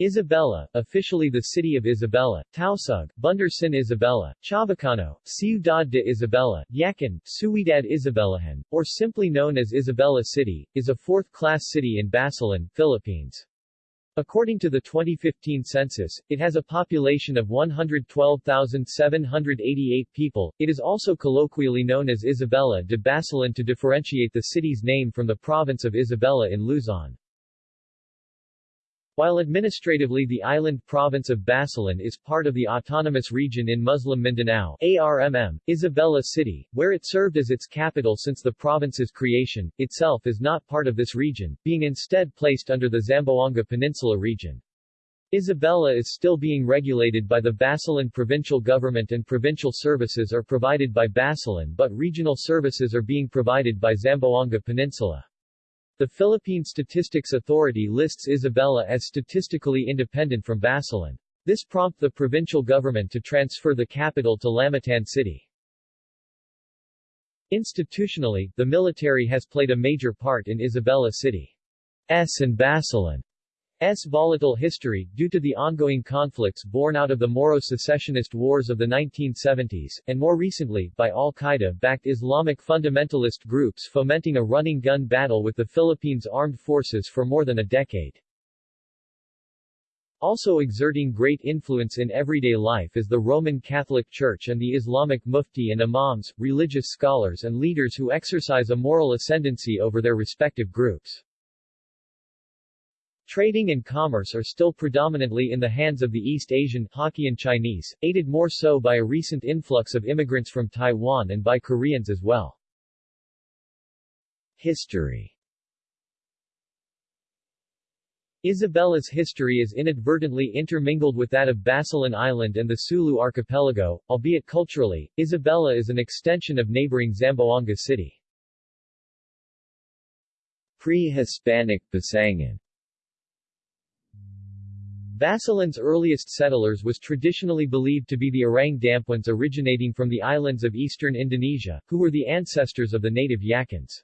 Isabela, officially the city of Isabela, Tausug, Bundersin Isabela, Chavacano, Ciudad de Isabela, Yakan, Ciudad Isabelahan, or simply known as Isabela City, is a fourth-class city in Basilan, Philippines. According to the 2015 census, it has a population of 112,788 people. It is also colloquially known as Isabela de Basilan to differentiate the city's name from the province of Isabela in Luzon. While administratively the island province of Basilan is part of the autonomous region in Muslim Mindanao ARMM, Isabela City, where it served as its capital since the province's creation, itself is not part of this region, being instead placed under the Zamboanga Peninsula region. Isabela is still being regulated by the Basilan provincial government and provincial services are provided by Basilan but regional services are being provided by Zamboanga Peninsula. The Philippine Statistics Authority lists Isabela as statistically independent from Basilan. This prompted the provincial government to transfer the capital to Lamitan City. Institutionally, the military has played a major part in Isabela City's and Basilan S. volatile history, due to the ongoing conflicts born out of the Moro secessionist wars of the 1970s, and more recently, by al-Qaeda-backed Islamic fundamentalist groups fomenting a running gun battle with the Philippines armed forces for more than a decade. Also exerting great influence in everyday life is the Roman Catholic Church and the Islamic mufti and imams, religious scholars and leaders who exercise a moral ascendancy over their respective groups. Trading and commerce are still predominantly in the hands of the East Asian Hokkien Chinese, aided more so by a recent influx of immigrants from Taiwan and by Koreans as well. History Isabela's history is inadvertently intermingled with that of Basilan Island and the Sulu archipelago, albeit culturally, Isabela is an extension of neighboring Zamboanga City. Pre-Hispanic Basangan Basilan's earliest settlers was traditionally believed to be the Orang Dampuans originating from the islands of eastern Indonesia, who were the ancestors of the native Yakans.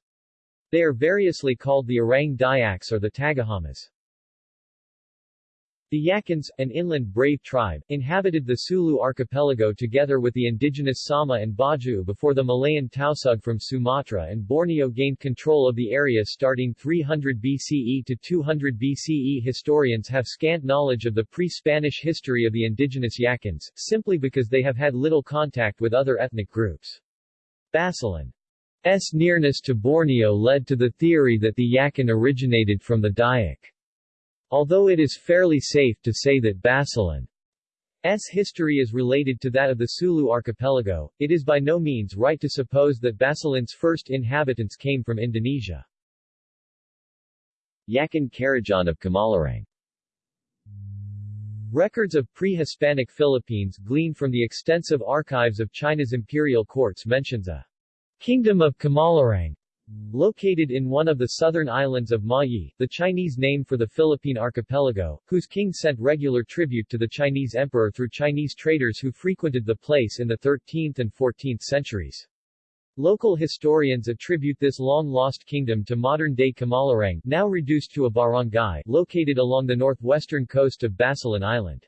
They are variously called the Orang Dayaks or the Tagahamas. The Yakans, an inland brave tribe, inhabited the Sulu archipelago together with the indigenous Sama and Bajau before the Malayan Tausug from Sumatra and Borneo gained control of the area starting 300 BCE to 200 BCE. Historians have scant knowledge of the pre-Spanish history of the indigenous Yakans, simply because they have had little contact with other ethnic groups. Basilan's nearness to Borneo led to the theory that the Yakan originated from the Dayak. Although it is fairly safe to say that Basilan's history is related to that of the Sulu archipelago, it is by no means right to suppose that Basilan's first inhabitants came from Indonesia. Yakan Karajan of Kamalarang Records of pre-Hispanic Philippines gleaned from the extensive archives of China's imperial courts mentions a Kingdom of Kamalarang Located in one of the southern islands of Mayi, the Chinese name for the Philippine archipelago, whose king sent regular tribute to the Chinese emperor through Chinese traders who frequented the place in the 13th and 14th centuries. Local historians attribute this long-lost kingdom to modern-day Kamalarang, now reduced to a barangay, located along the northwestern coast of Basilan Island.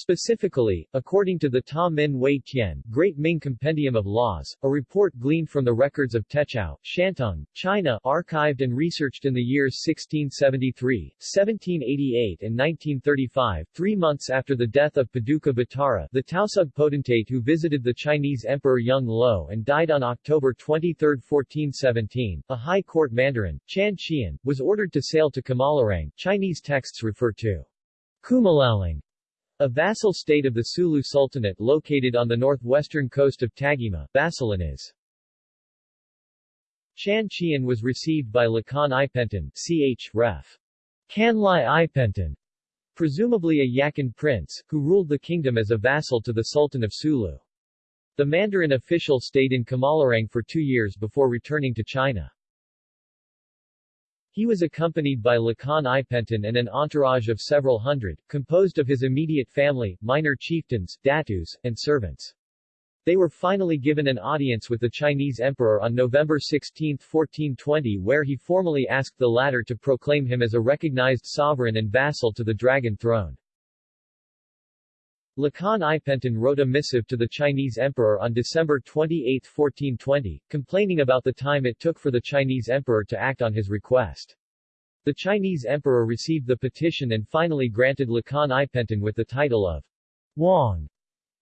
Specifically, according to the Ta Min Wei Tian Great Ming Compendium of Laws, a report gleaned from the records of Techao, Shantung, China archived and researched in the years 1673, 1788 and 1935, three months after the death of Paduka Batara the Tausug potentate who visited the Chinese Emperor Yung Lo and died on October 23, 1417, a high court mandarin, Chan Qian, was ordered to sail to Kamalarang. Chinese texts refer to Kumalaling a vassal state of the Sulu Sultanate located on the northwestern coast of Tagima, Basilan is. Chan Qian was received by Lakan Ipentan, ch. ref. Kanlai Ipentan, presumably a Yakan prince, who ruled the kingdom as a vassal to the Sultan of Sulu. The Mandarin official stayed in Kamalarang for two years before returning to China. He was accompanied by Lakan Ipentan and an entourage of several hundred, composed of his immediate family, minor chieftains, datus, and servants. They were finally given an audience with the Chinese emperor on November 16, 1420 where he formally asked the latter to proclaim him as a recognized sovereign and vassal to the dragon throne. Lakan Ipenten wrote a missive to the Chinese emperor on December 28, 1420, complaining about the time it took for the Chinese emperor to act on his request. The Chinese emperor received the petition and finally granted Lakan Ipenten with the title of Wang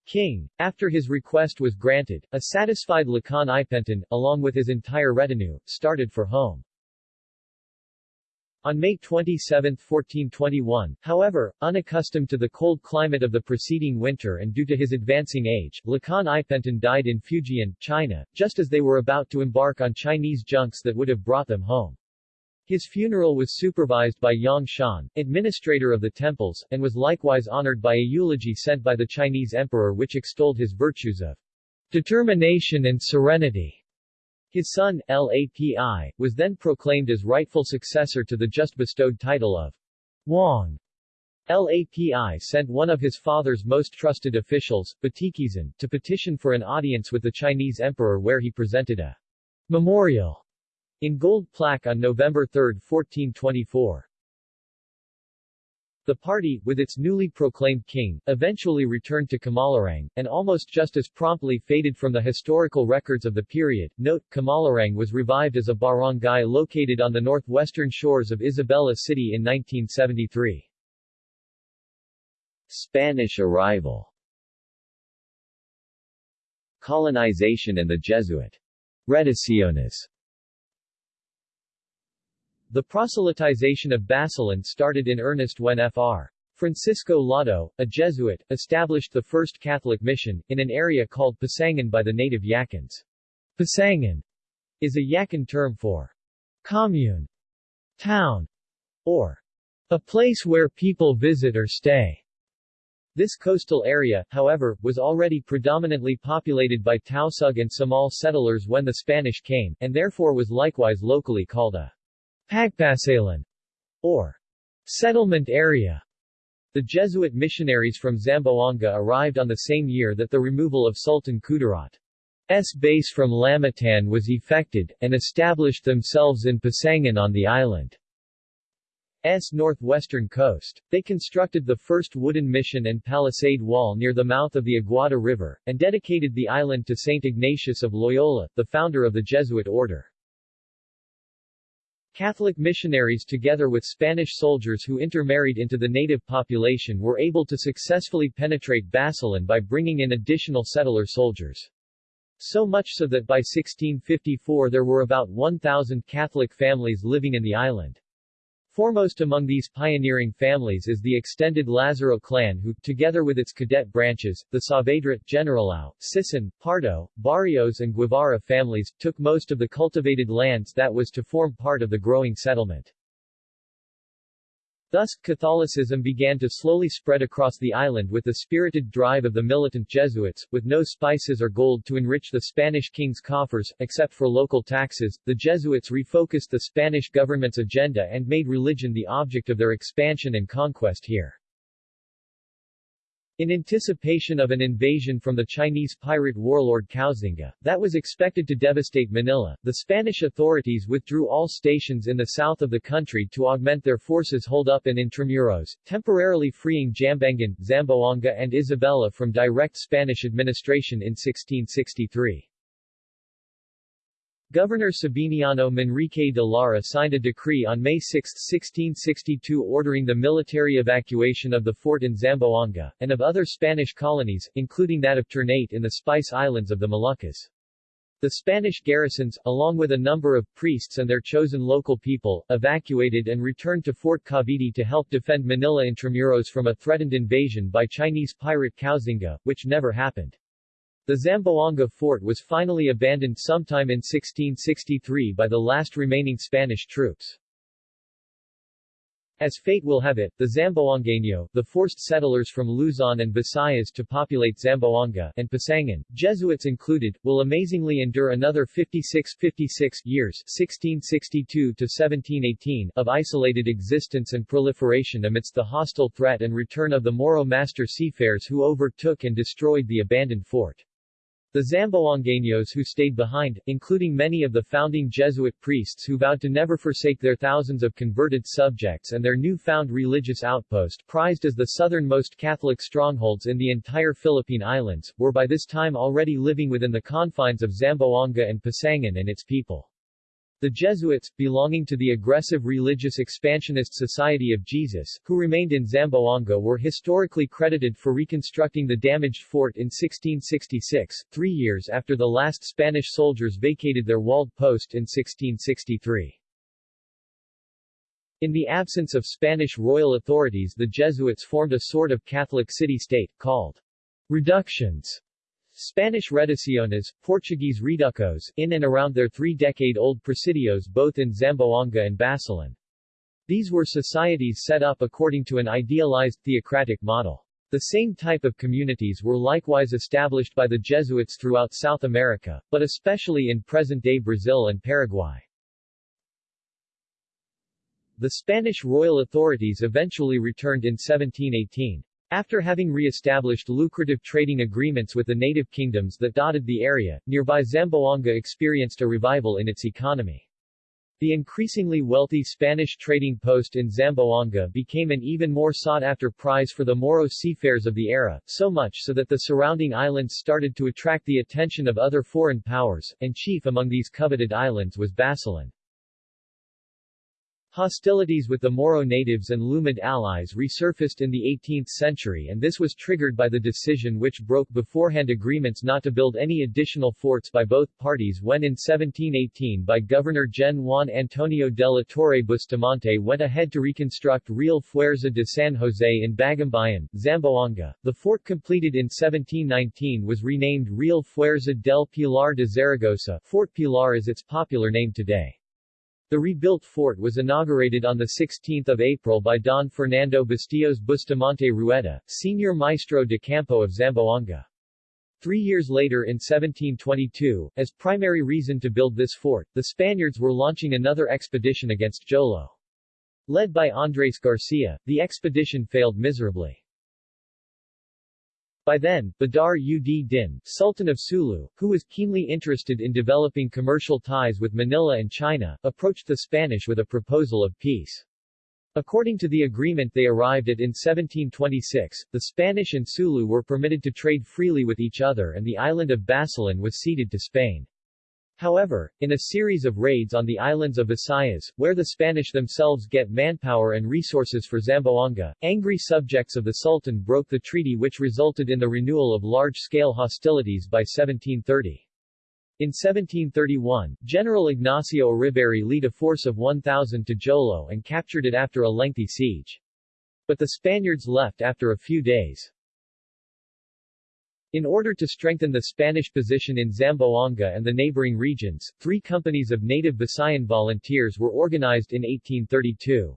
king. After his request was granted, a satisfied Lakan Ipenten, along with his entire retinue, started for home. On May 27, 1421, however, unaccustomed to the cold climate of the preceding winter and due to his advancing age, Lakan Ipenten died in Fujian, China, just as they were about to embark on Chinese junks that would have brought them home. His funeral was supervised by Yang Shan, administrator of the temples, and was likewise honored by a eulogy sent by the Chinese emperor which extolled his virtues of determination and serenity. His son, Lapi, was then proclaimed as rightful successor to the just bestowed title of Wang. Lapi sent one of his father's most trusted officials, Batikizan, to petition for an audience with the Chinese emperor where he presented a memorial in gold plaque on November 3, 1424. The party, with its newly proclaimed king, eventually returned to Kamalarang, and almost just as promptly faded from the historical records of the period. Note, Kamalarang was revived as a barangay located on the northwestern shores of Isabela City in 1973. Spanish arrival Colonization and the Jesuit Reducciones the proselytization of Basilan started in earnest when Fr. Francisco Lado, a Jesuit, established the first Catholic mission, in an area called Pasangan by the native Yakans. Pasangan is a Yakan term for commune, town, or a place where people visit or stay. This coastal area, however, was already predominantly populated by Tausug and Samal settlers when the Spanish came, and therefore was likewise locally called a Pagpasalan, or settlement area. The Jesuit missionaries from Zamboanga arrived on the same year that the removal of Sultan Kudarat's base from Lamitan was effected, and established themselves in Pasangan on the island's northwestern coast. They constructed the first wooden mission and palisade wall near the mouth of the Aguada River, and dedicated the island to St. Ignatius of Loyola, the founder of the Jesuit order. Catholic missionaries together with Spanish soldiers who intermarried into the native population were able to successfully penetrate Basilan by bringing in additional settler soldiers. So much so that by 1654 there were about 1,000 Catholic families living in the island. Foremost among these pioneering families is the extended Lazaro clan who, together with its cadet branches, the Saavedra, Generalao, Sison, Pardo, Barrios and Guevara families, took most of the cultivated lands that was to form part of the growing settlement. Thus, Catholicism began to slowly spread across the island with the spirited drive of the militant Jesuits, with no spices or gold to enrich the Spanish king's coffers, except for local taxes. The Jesuits refocused the Spanish government's agenda and made religion the object of their expansion and conquest here. In anticipation of an invasion from the Chinese pirate warlord Koxinga, that was expected to devastate Manila, the Spanish authorities withdrew all stations in the south of the country to augment their forces hold up in Intramuros, temporarily freeing Jambangan, Zamboanga and Isabela from direct Spanish administration in 1663. Governor Sabiniano Manrique de Lara signed a decree on May 6, 1662 ordering the military evacuation of the fort in Zamboanga, and of other Spanish colonies, including that of Ternate in the Spice Islands of the Moluccas. The Spanish garrisons, along with a number of priests and their chosen local people, evacuated and returned to Fort Cavite to help defend Manila Intramuros from a threatened invasion by Chinese pirate Koxinga, which never happened. The Zamboanga fort was finally abandoned sometime in 1663 by the last remaining Spanish troops. As fate will have it, the Zamboangueño, the forced settlers from Luzon and Visayas to populate Zamboanga and Pasangan, Jesuits included, will amazingly endure another 56 56 years 1662 to 1718 of isolated existence and proliferation amidst the hostile threat and return of the Moro master seafarers who overtook and destroyed the abandoned fort. The Zamboangueños who stayed behind, including many of the founding Jesuit priests who vowed to never forsake their thousands of converted subjects and their new-found religious outpost prized as the southernmost Catholic strongholds in the entire Philippine Islands, were by this time already living within the confines of Zamboanga and Pasangan and its people. The Jesuits, belonging to the aggressive religious expansionist Society of Jesus, who remained in Zamboanga were historically credited for reconstructing the damaged fort in 1666, three years after the last Spanish soldiers vacated their walled post in 1663. In the absence of Spanish royal authorities the Jesuits formed a sort of Catholic city-state, called reductions, Spanish reducciones, Portuguese reducos, in and around their three-decade-old presidios both in Zamboanga and Basilan. These were societies set up according to an idealized theocratic model. The same type of communities were likewise established by the Jesuits throughout South America, but especially in present-day Brazil and Paraguay. The Spanish royal authorities eventually returned in 1718. After having re-established lucrative trading agreements with the native kingdoms that dotted the area, nearby Zamboanga experienced a revival in its economy. The increasingly wealthy Spanish trading post in Zamboanga became an even more sought-after prize for the Moro seafarers of the era, so much so that the surrounding islands started to attract the attention of other foreign powers, and chief among these coveted islands was Basilan. Hostilities with the Moro natives and Lumad allies resurfaced in the 18th century and this was triggered by the decision which broke beforehand agreements not to build any additional forts by both parties when in 1718 by Governor Gen Juan Antonio de la Torre Bustamante went ahead to reconstruct Real Fuerza de San Jose in Bagumbayan, Zamboanga. The fort completed in 1719 was renamed Real Fuerza del Pilar de Zaragoza Fort Pilar is its popular name today. The rebuilt fort was inaugurated on 16 April by Don Fernando Bastillos Bustamante Rueda, senior maestro de campo of Zamboanga. Three years later in 1722, as primary reason to build this fort, the Spaniards were launching another expedition against Jolo. Led by Andres Garcia, the expedition failed miserably. By then, Badar ud Din, Sultan of Sulu, who was keenly interested in developing commercial ties with Manila and China, approached the Spanish with a proposal of peace. According to the agreement they arrived at in 1726, the Spanish and Sulu were permitted to trade freely with each other and the island of Basilan was ceded to Spain. However, in a series of raids on the islands of Visayas, where the Spanish themselves get manpower and resources for Zamboanga, angry subjects of the Sultan broke the treaty which resulted in the renewal of large-scale hostilities by 1730. In 1731, General Ignacio Uribarri led a force of 1,000 to Jolo and captured it after a lengthy siege. But the Spaniards left after a few days. In order to strengthen the Spanish position in Zamboanga and the neighboring regions, three companies of native Visayan volunteers were organized in 1832.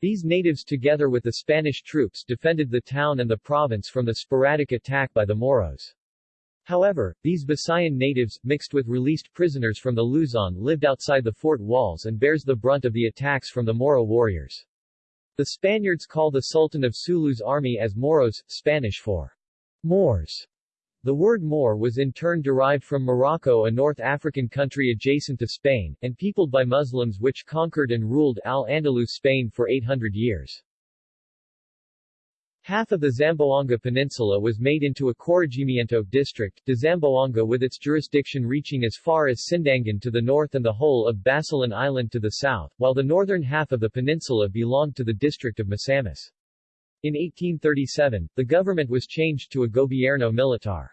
These natives together with the Spanish troops defended the town and the province from the sporadic attack by the Moros. However, these Visayan natives, mixed with released prisoners from the Luzon lived outside the fort walls and bears the brunt of the attacks from the Moro warriors. The Spaniards call the Sultan of Sulu's army as Moros, Spanish for Moors. The word Moor was in turn derived from Morocco a North African country adjacent to Spain, and peopled by Muslims which conquered and ruled Al-Andalus Spain for 800 years. Half of the Zamboanga Peninsula was made into a corregimiento district, de Zamboanga with its jurisdiction reaching as far as Sindangan to the north and the whole of Basilan Island to the south, while the northern half of the peninsula belonged to the district of Misamis. In 1837, the government was changed to a gobierno militar.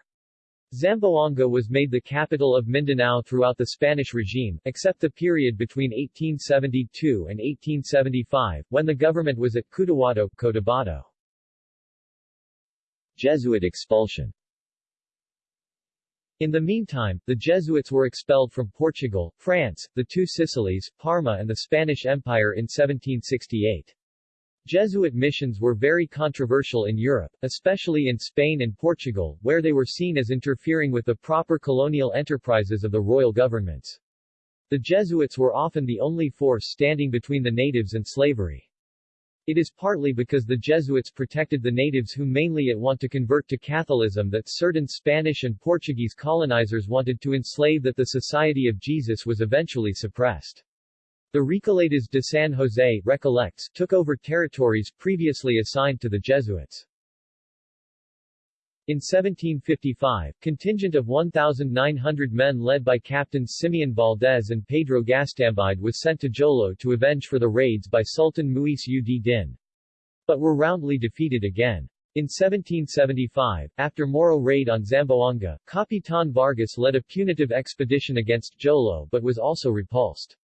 Zamboanga was made the capital of Mindanao throughout the Spanish regime, except the period between 1872 and 1875, when the government was at Cotahuato, Cotabato. Jesuit expulsion in the meantime, the Jesuits were expelled from Portugal, France, the two Sicilies, Parma and the Spanish Empire in 1768. Jesuit missions were very controversial in Europe, especially in Spain and Portugal, where they were seen as interfering with the proper colonial enterprises of the royal governments. The Jesuits were often the only force standing between the natives and slavery. It is partly because the Jesuits protected the natives who mainly it want to convert to Catholicism that certain Spanish and Portuguese colonizers wanted to enslave that the Society of Jesus was eventually suppressed. The Recoletas de San Jose Recollects took over territories previously assigned to the Jesuits. In 1755, contingent of 1,900 men led by Captains Simeon Valdez and Pedro Gastambide was sent to Jolo to avenge for the raids by Sultan Muis ud Din. But were roundly defeated again. In 1775, after Moro raid on Zamboanga, Capitan Vargas led a punitive expedition against Jolo but was also repulsed.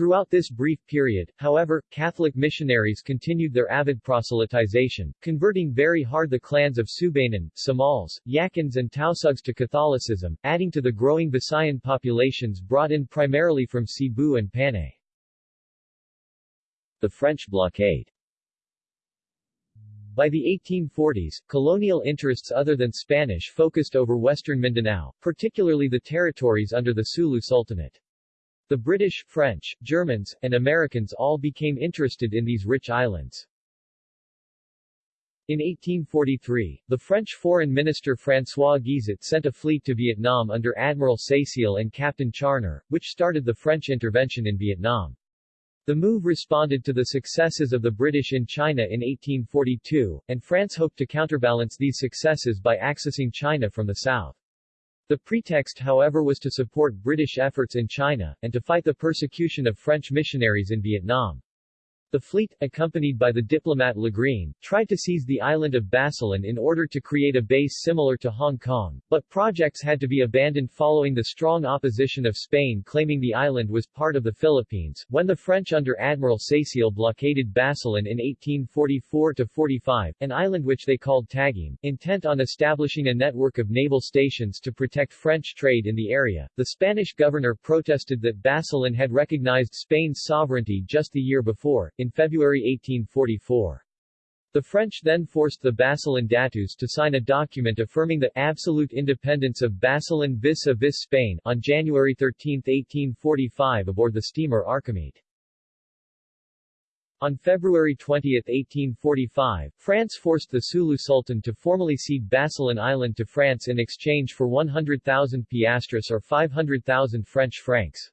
Throughout this brief period, however, Catholic missionaries continued their avid proselytization, converting very hard the clans of Subanan, Samals, Yakins and Tausugs to Catholicism, adding to the growing Visayan populations brought in primarily from Cebu and Panay. The French blockade by the 1840s, colonial interests other than Spanish focused over western Mindanao, particularly the territories under the Sulu Sultanate. The British, French, Germans, and Americans all became interested in these rich islands. In 1843, the French Foreign Minister François Guizot sent a fleet to Vietnam under Admiral Cécile and Captain Charner, which started the French intervention in Vietnam. The move responded to the successes of the British in China in 1842, and France hoped to counterbalance these successes by accessing China from the south. The pretext however was to support British efforts in China, and to fight the persecution of French missionaries in Vietnam. The fleet, accompanied by the diplomat Lagrene, tried to seize the island of Basilan in order to create a base similar to Hong Kong, but projects had to be abandoned following the strong opposition of Spain claiming the island was part of the Philippines. When the French under Admiral Cécile blockaded Basilan in 1844-45, an island which they called Taguim, intent on establishing a network of naval stations to protect French trade in the area, the Spanish governor protested that Basilan had recognized Spain's sovereignty just the year before, in February 1844. The French then forced the Basilan Datus to sign a document affirming the absolute independence of Basilan vis-a-vis Spain on January 13, 1845 aboard the steamer Archimede. On February 20, 1845, France forced the Sulu Sultan to formally cede Basilan Island to France in exchange for 100,000 piastres or 500,000 French francs.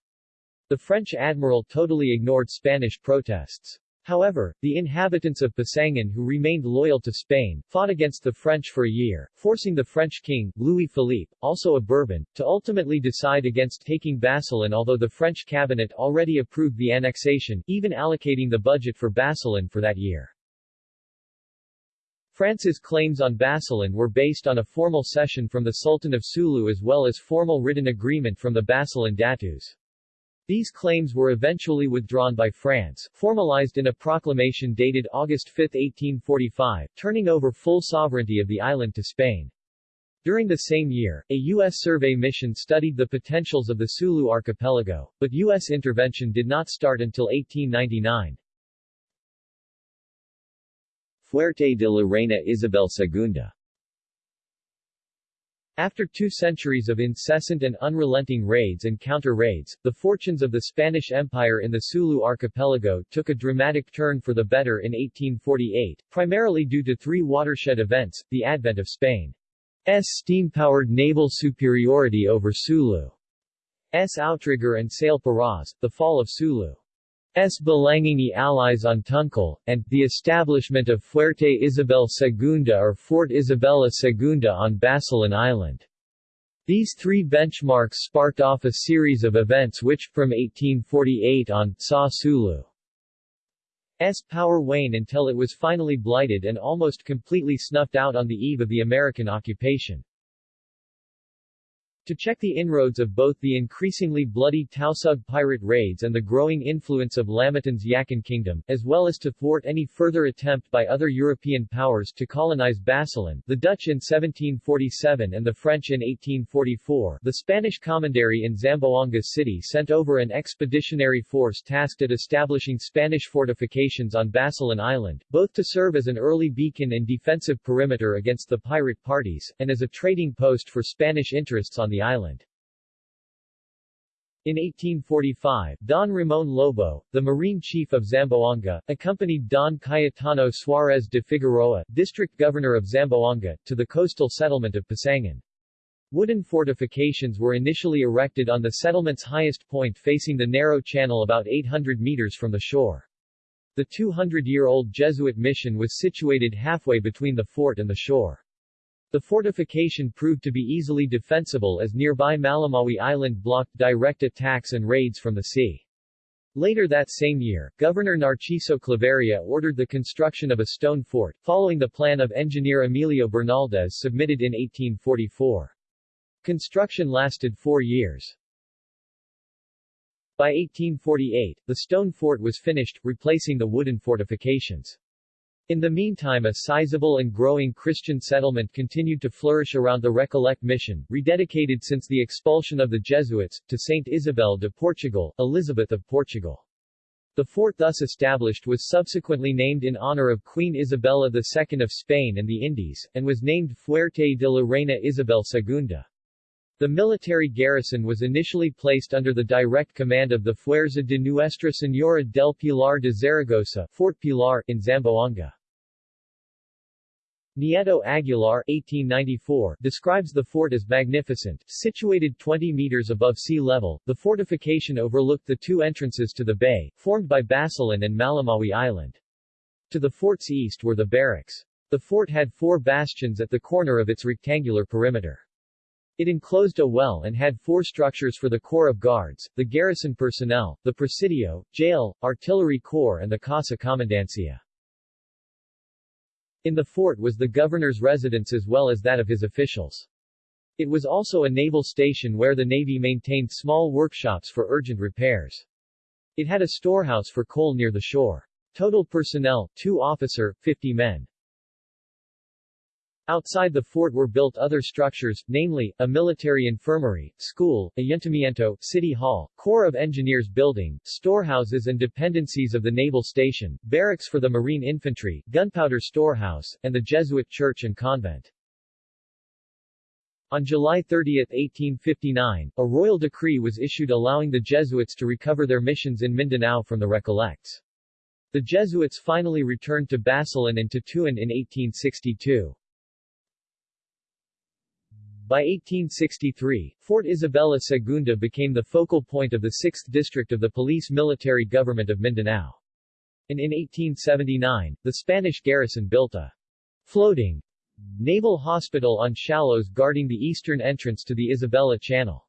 The French admiral totally ignored Spanish protests. However, the inhabitants of Pasangan who remained loyal to Spain, fought against the French for a year, forcing the French king, Louis Philippe, also a Bourbon, to ultimately decide against taking Basilan although the French cabinet already approved the annexation, even allocating the budget for Basilan for that year. France's claims on Basilan were based on a formal cession from the Sultan of Sulu as well as formal written agreement from the Basilan Datus. These claims were eventually withdrawn by France, formalized in a proclamation dated August 5, 1845, turning over full sovereignty of the island to Spain. During the same year, a U.S. survey mission studied the potentials of the Sulu archipelago, but U.S. intervention did not start until 1899. Fuerte de la Reina Isabel II after two centuries of incessant and unrelenting raids and counter-raids, the fortunes of the Spanish Empire in the Sulu archipelago took a dramatic turn for the better in 1848, primarily due to three watershed events, the advent of Spain's steam-powered naval superiority over Sulu's outrigger and sail paras, the fall of Sulu. S. Balangingi allies on Tuncal, and the establishment of Fuerte Isabel Segunda or Fort Isabella Segunda on Basilan Island. These three benchmarks sparked off a series of events which, from 1848 on, saw Sulu's power wane until it was finally blighted and almost completely snuffed out on the eve of the American occupation. To check the inroads of both the increasingly bloody Tausug pirate raids and the growing influence of Lamitan's Yakan kingdom, as well as to thwart any further attempt by other European powers to colonize Basilan, the Dutch in 1747 and the French in 1844, the Spanish commandery in Zamboanga City sent over an expeditionary force tasked at establishing Spanish fortifications on Basilan Island, both to serve as an early beacon and defensive perimeter against the pirate parties, and as a trading post for Spanish interests on the the island. In 1845, Don Ramon Lobo, the Marine Chief of Zamboanga, accompanied Don Cayetano Suarez de Figueroa, District Governor of Zamboanga, to the coastal settlement of Pasangan. Wooden fortifications were initially erected on the settlement's highest point facing the narrow channel about 800 meters from the shore. The 200-year-old Jesuit mission was situated halfway between the fort and the shore. The fortification proved to be easily defensible as nearby Malamawi Island blocked direct attacks and raids from the sea. Later that same year, Governor Narciso Claveria ordered the construction of a stone fort, following the plan of engineer Emilio Bernaldez submitted in 1844. Construction lasted four years. By 1848, the stone fort was finished, replacing the wooden fortifications. In the meantime a sizable and growing Christian settlement continued to flourish around the Recollect mission, rededicated since the expulsion of the Jesuits, to Saint Isabel de Portugal, Elizabeth of Portugal. The fort thus established was subsequently named in honor of Queen Isabella II of Spain and the Indies, and was named Fuerte de la Reina Isabel II. The military garrison was initially placed under the direct command of the Fuerza de Nuestra Señora del Pilar de Zaragoza Fort Pilar in Zamboanga. Nieto Aguilar 1894 describes the fort as magnificent. Situated 20 meters above sea level, the fortification overlooked the two entrances to the bay, formed by Basilan and Malamawi Island. To the fort's east were the barracks. The fort had four bastions at the corner of its rectangular perimeter. It enclosed a well and had four structures for the Corps of Guards, the garrison personnel, the Presidio, jail, artillery corps and the Casa Comandancia. In the fort was the governor's residence as well as that of his officials. It was also a naval station where the Navy maintained small workshops for urgent repairs. It had a storehouse for coal near the shore. Total personnel, 2 officer, 50 men. Outside the fort were built other structures, namely, a military infirmary, school, ayuntamiento, city hall, Corps of Engineers building, storehouses and dependencies of the naval station, barracks for the marine infantry, gunpowder storehouse, and the Jesuit church and convent. On July 30, 1859, a royal decree was issued allowing the Jesuits to recover their missions in Mindanao from the Recollects. The Jesuits finally returned to Basilan and Tutuan in 1862. By 1863, Fort Isabela Segunda became the focal point of the 6th District of the Police Military Government of Mindanao. And in 1879, the Spanish garrison built a floating naval hospital on shallows guarding the eastern entrance to the Isabela Channel.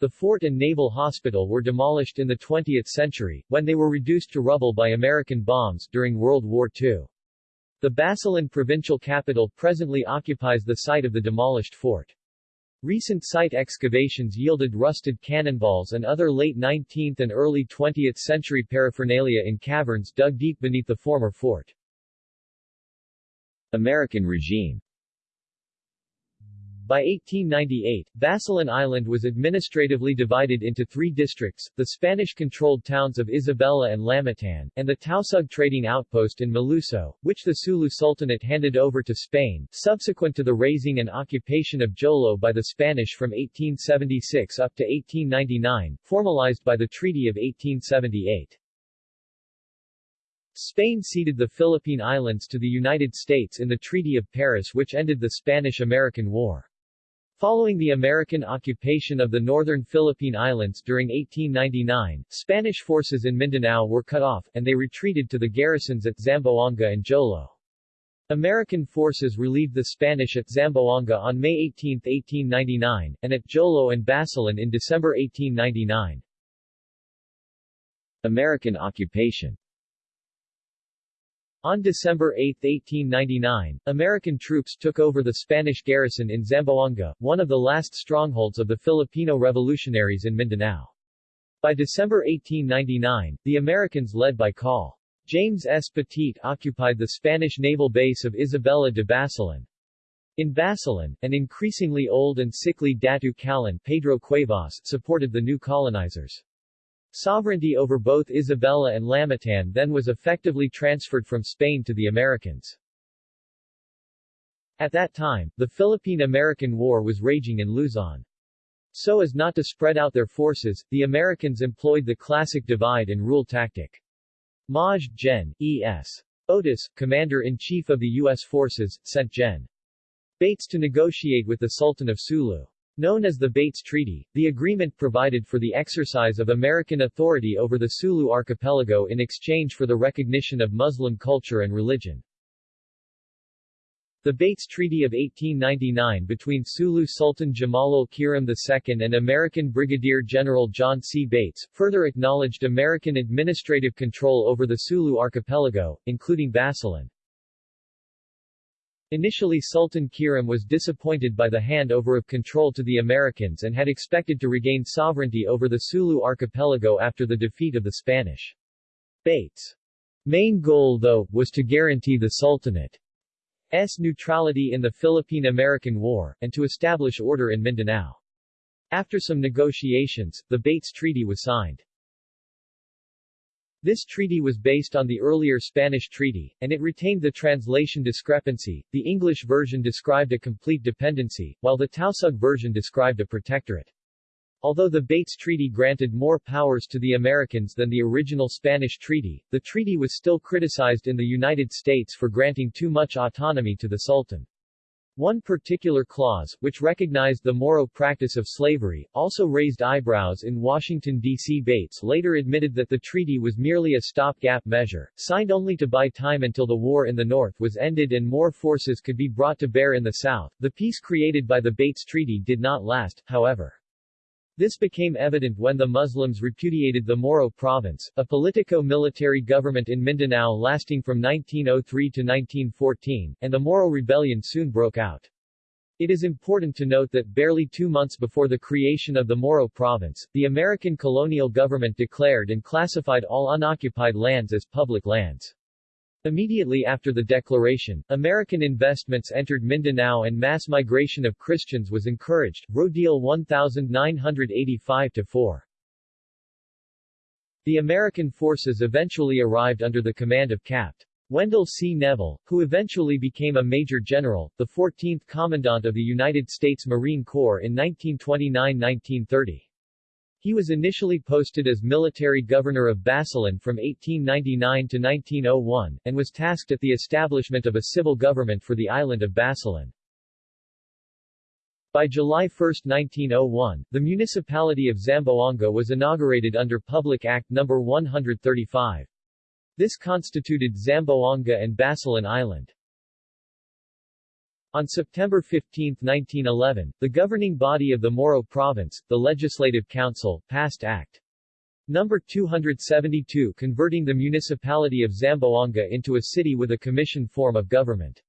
The fort and naval hospital were demolished in the 20th century, when they were reduced to rubble by American bombs during World War II. The Basilan provincial capital presently occupies the site of the demolished fort. Recent site excavations yielded rusted cannonballs and other late 19th and early 20th century paraphernalia in caverns dug deep beneath the former fort. American regime by 1898, Basilan Island was administratively divided into three districts, the Spanish-controlled towns of Isabela and Lamitan, and the Tausug trading outpost in Maluso, which the Sulu Sultanate handed over to Spain, subsequent to the raising and occupation of Jolo by the Spanish from 1876 up to 1899, formalized by the Treaty of 1878. Spain ceded the Philippine Islands to the United States in the Treaty of Paris which ended the Spanish-American War. Following the American occupation of the northern Philippine Islands during 1899, Spanish forces in Mindanao were cut off, and they retreated to the garrisons at Zamboanga and Jolo. American forces relieved the Spanish at Zamboanga on May 18, 1899, and at Jolo and Basilan in December 1899. American occupation on December 8, 1899, American troops took over the Spanish garrison in Zamboanga, one of the last strongholds of the Filipino revolutionaries in Mindanao. By December 1899, the Americans led by Col. James S. Pettit occupied the Spanish naval base of Isabela de Basilan. In Basilan, an increasingly old and sickly Datu Kalan Pedro Cuevas supported the new colonizers. Sovereignty over both Isabela and Lamitan then was effectively transferred from Spain to the Americans. At that time, the Philippine-American War was raging in Luzon. So as not to spread out their forces, the Americans employed the classic divide-and-rule tactic. Maj. Gen. E.S. Otis, Commander-in-Chief of the U.S. forces, sent Gen. Bates to negotiate with the Sultan of Sulu. Known as the Bates Treaty, the agreement provided for the exercise of American authority over the Sulu archipelago in exchange for the recognition of Muslim culture and religion. The Bates Treaty of 1899 between Sulu Sultan Jamalul Kiram II and American Brigadier General John C. Bates, further acknowledged American administrative control over the Sulu archipelago, including Basilan. Initially Sultan Kiram was disappointed by the handover of control to the Americans and had expected to regain sovereignty over the Sulu archipelago after the defeat of the Spanish. Bates' main goal though, was to guarantee the Sultanate S. neutrality in the Philippine-American War, and to establish order in Mindanao. After some negotiations, the Bates Treaty was signed. This treaty was based on the earlier Spanish treaty, and it retained the translation discrepancy. The English version described a complete dependency, while the Tausug version described a protectorate. Although the Bates Treaty granted more powers to the Americans than the original Spanish treaty, the treaty was still criticized in the United States for granting too much autonomy to the Sultan. One particular clause, which recognized the Moro practice of slavery, also raised eyebrows in Washington, D.C. Bates later admitted that the treaty was merely a stopgap measure, signed only to buy time until the war in the North was ended and more forces could be brought to bear in the South. The peace created by the Bates Treaty did not last, however. This became evident when the Muslims repudiated the Moro province, a politico-military government in Mindanao lasting from 1903 to 1914, and the Moro rebellion soon broke out. It is important to note that barely two months before the creation of the Moro province, the American colonial government declared and classified all unoccupied lands as public lands. Immediately after the declaration, American investments entered Mindanao and mass migration of Christians was encouraged. Rodil 1985-4 The American forces eventually arrived under the command of Capt. Wendell C. Neville, who eventually became a major general, the 14th Commandant of the United States Marine Corps in 1929-1930. He was initially posted as military governor of Basilan from 1899 to 1901, and was tasked at the establishment of a civil government for the island of Basilan. By July 1, 1901, the municipality of Zamboanga was inaugurated under Public Act No. 135. This constituted Zamboanga and Basilan Island. On September 15, 1911, the governing body of the Moro Province, the Legislative Council, passed Act No. 272 converting the municipality of Zamboanga into a city with a commission form of government.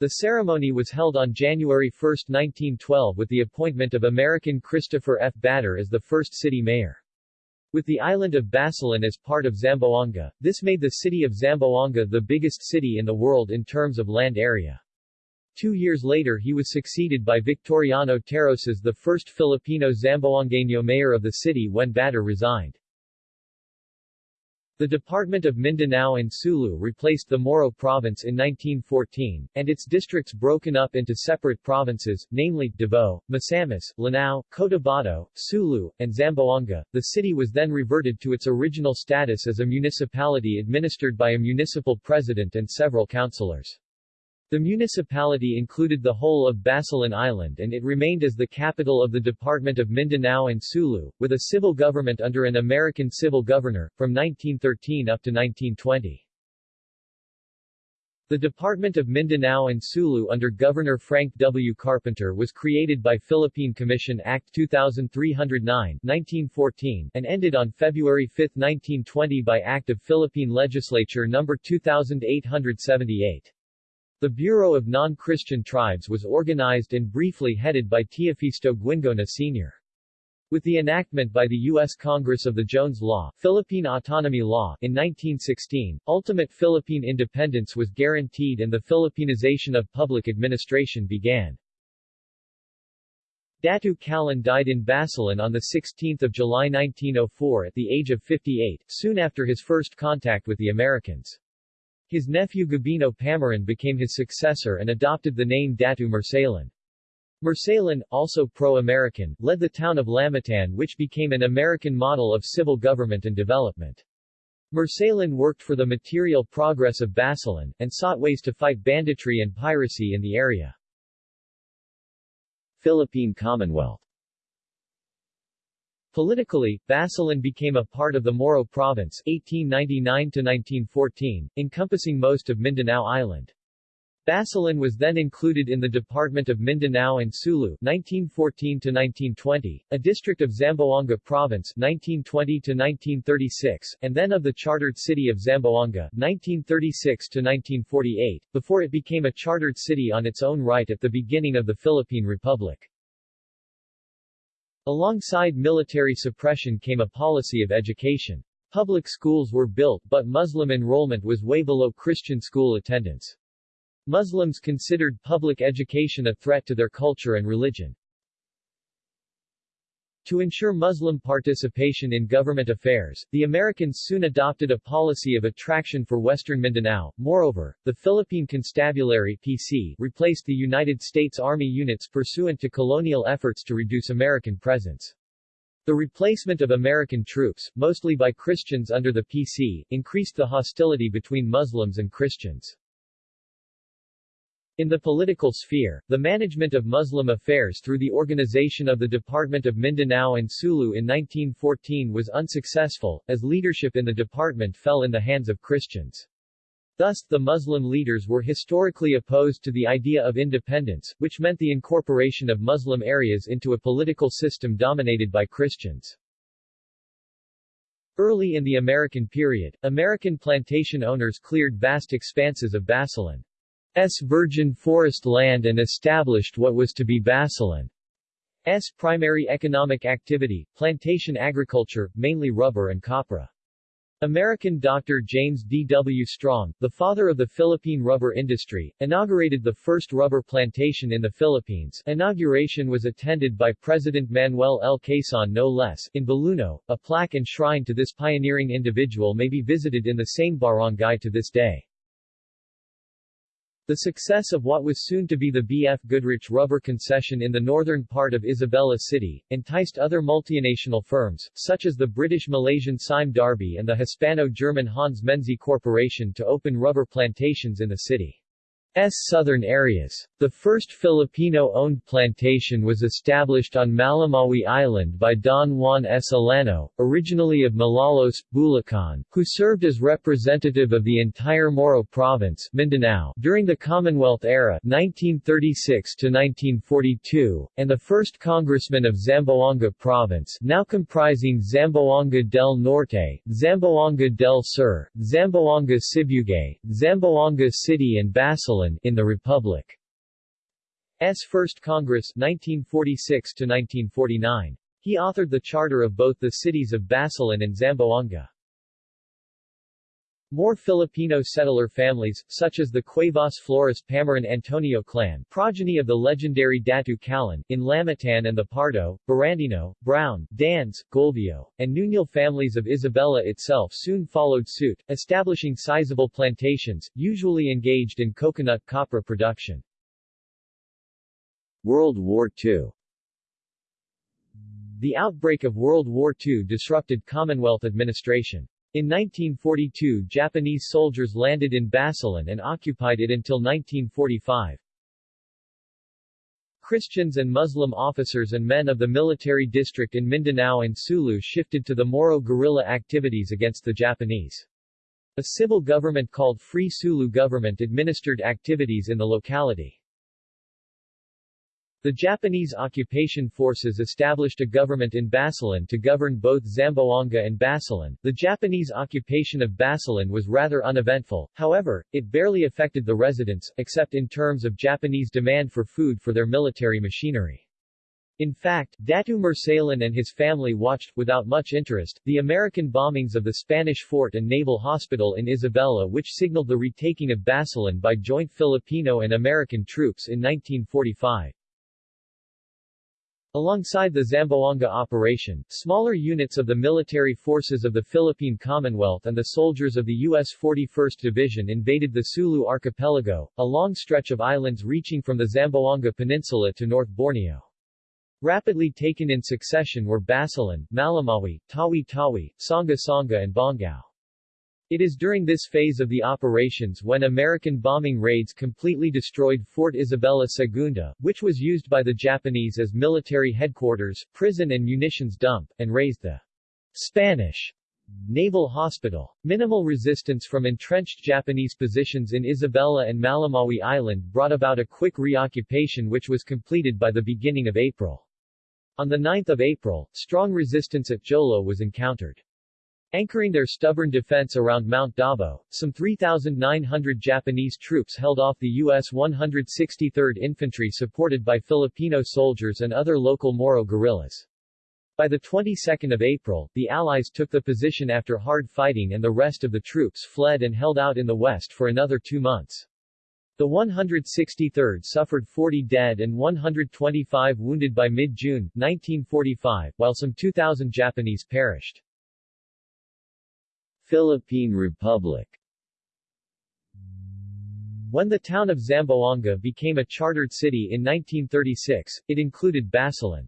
The ceremony was held on January 1, 1912 with the appointment of American Christopher F. Bader as the first city mayor. With the island of Basilan as part of Zamboanga, this made the city of Zamboanga the biggest city in the world in terms of land area. Two years later he was succeeded by Victoriano Terrones the first Filipino Zamboangueño mayor of the city when Bader resigned. The Department of Mindanao and Sulu replaced the Moro province in 1914, and its districts broken up into separate provinces, namely, Davao, Misamis, Lanao, Cotabato, Sulu, and Zamboanga. The city was then reverted to its original status as a municipality administered by a municipal president and several councilors. The municipality included the whole of Basilan Island and it remained as the capital of the Department of Mindanao and Sulu, with a civil government under an American civil governor, from 1913 up to 1920. The Department of Mindanao and Sulu under Governor Frank W. Carpenter was created by Philippine Commission Act 2309 1914 and ended on February 5, 1920 by Act of Philippine Legislature No. 2878. The Bureau of Non-Christian Tribes was organized and briefly headed by Teofisto Guingona Sr. With the enactment by the U.S. Congress of the Jones Law, Philippine Autonomy Law, in 1916, ultimate Philippine independence was guaranteed and the Philippinization of public administration began. Datu Kalan died in Basilan on 16 July 1904 at the age of 58, soon after his first contact with the Americans. His nephew Gabino Pamaran became his successor and adopted the name Datu Marsalan. Mursalan, also pro-American, led the town of Lamitan which became an American model of civil government and development. Mursalan worked for the material progress of Basilan, and sought ways to fight banditry and piracy in the area. Philippine Commonwealth Politically, Basilan became a part of the Moro Province 1899-1914, encompassing most of Mindanao Island. Basilan was then included in the Department of Mindanao and Sulu 1914-1920, a district of Zamboanga Province 1920-1936, and then of the chartered city of Zamboanga 1936-1948, before it became a chartered city on its own right at the beginning of the Philippine Republic. Alongside military suppression came a policy of education. Public schools were built but Muslim enrollment was way below Christian school attendance. Muslims considered public education a threat to their culture and religion. To ensure Muslim participation in government affairs, the Americans soon adopted a policy of attraction for western Mindanao. Moreover, the Philippine Constabulary PC replaced the United States Army units pursuant to colonial efforts to reduce American presence. The replacement of American troops, mostly by Christians under the PC, increased the hostility between Muslims and Christians. In the political sphere, the management of Muslim affairs through the organization of the Department of Mindanao and Sulu in 1914 was unsuccessful, as leadership in the department fell in the hands of Christians. Thus, the Muslim leaders were historically opposed to the idea of independence, which meant the incorporation of Muslim areas into a political system dominated by Christians. Early in the American period, American plantation owners cleared vast expanses of Basilan. S virgin forest land and established what was to be Basilan's primary economic activity, plantation agriculture, mainly rubber and copra. American Dr. James D. W. Strong, the father of the Philippine rubber industry, inaugurated the first rubber plantation in the Philippines. Inauguration was attended by President Manuel L. Quezon no less. In Baluno, a plaque and shrine to this pioneering individual may be visited in the same barangay to this day. The success of what was soon to be the B.F. Goodrich rubber concession in the northern part of Isabela City, enticed other multinational firms, such as the British-Malaysian Sime Darby and the Hispano-German Hans Menzi Corporation to open rubber plantations in the city. Southern areas. The first Filipino-owned plantation was established on Malamawi Island by Don Juan S. Alano, originally of Malolos, Bulacan, who served as representative of the entire Moro Province Mindanao during the Commonwealth era 1936-1942, and the first congressman of Zamboanga Province now comprising Zamboanga del Norte, Zamboanga del Sur, Zamboanga Sibugay, Zamboanga City and Basilan in the Republic's First Congress 1946 1949. He authored the charter of both the cities of Basilan and Zamboanga. More Filipino settler families, such as the Cuevas Flores Pamaran Antonio clan, progeny of the legendary Datu Kalun, in Lamitan and the Pardo, Barandino, Brown, Dans, Golvio, and Nunil families of Isabela itself soon followed suit, establishing sizable plantations, usually engaged in coconut copra production. World War II The outbreak of World War II disrupted Commonwealth administration. In 1942 Japanese soldiers landed in Basilan and occupied it until 1945. Christians and Muslim officers and men of the military district in Mindanao and Sulu shifted to the Moro guerrilla activities against the Japanese. A civil government called Free Sulu Government administered activities in the locality. The Japanese occupation forces established a government in Basilan to govern both Zamboanga and Basilan. The Japanese occupation of Basilan was rather uneventful, however, it barely affected the residents, except in terms of Japanese demand for food for their military machinery. In fact, Datu Mursalan and his family watched, without much interest, the American bombings of the Spanish fort and naval hospital in Isabela which signaled the retaking of Basilan by joint Filipino and American troops in 1945. Alongside the Zamboanga operation, smaller units of the military forces of the Philippine Commonwealth and the soldiers of the U.S. 41st Division invaded the Sulu Archipelago, a long stretch of islands reaching from the Zamboanga Peninsula to North Borneo. Rapidly taken in succession were Basilan, Malamawi, Tawi-Tawi, Sanga-Sanga and Bongao. It is during this phase of the operations when American bombing raids completely destroyed Fort Isabela Segunda, which was used by the Japanese as military headquarters, prison and munitions dump, and razed the Spanish Naval Hospital. Minimal resistance from entrenched Japanese positions in Isabela and Malamawi Island brought about a quick reoccupation which was completed by the beginning of April. On 9 April, strong resistance at Jolo was encountered. Anchoring their stubborn defense around Mount Daho, some 3,900 Japanese troops held off the U.S. 163rd Infantry supported by Filipino soldiers and other local Moro guerrillas. By the 22nd of April, the Allies took the position after hard fighting and the rest of the troops fled and held out in the west for another two months. The 163rd suffered 40 dead and 125 wounded by mid-June, 1945, while some 2,000 Japanese perished. Philippine Republic When the town of Zamboanga became a chartered city in 1936, it included Basilan.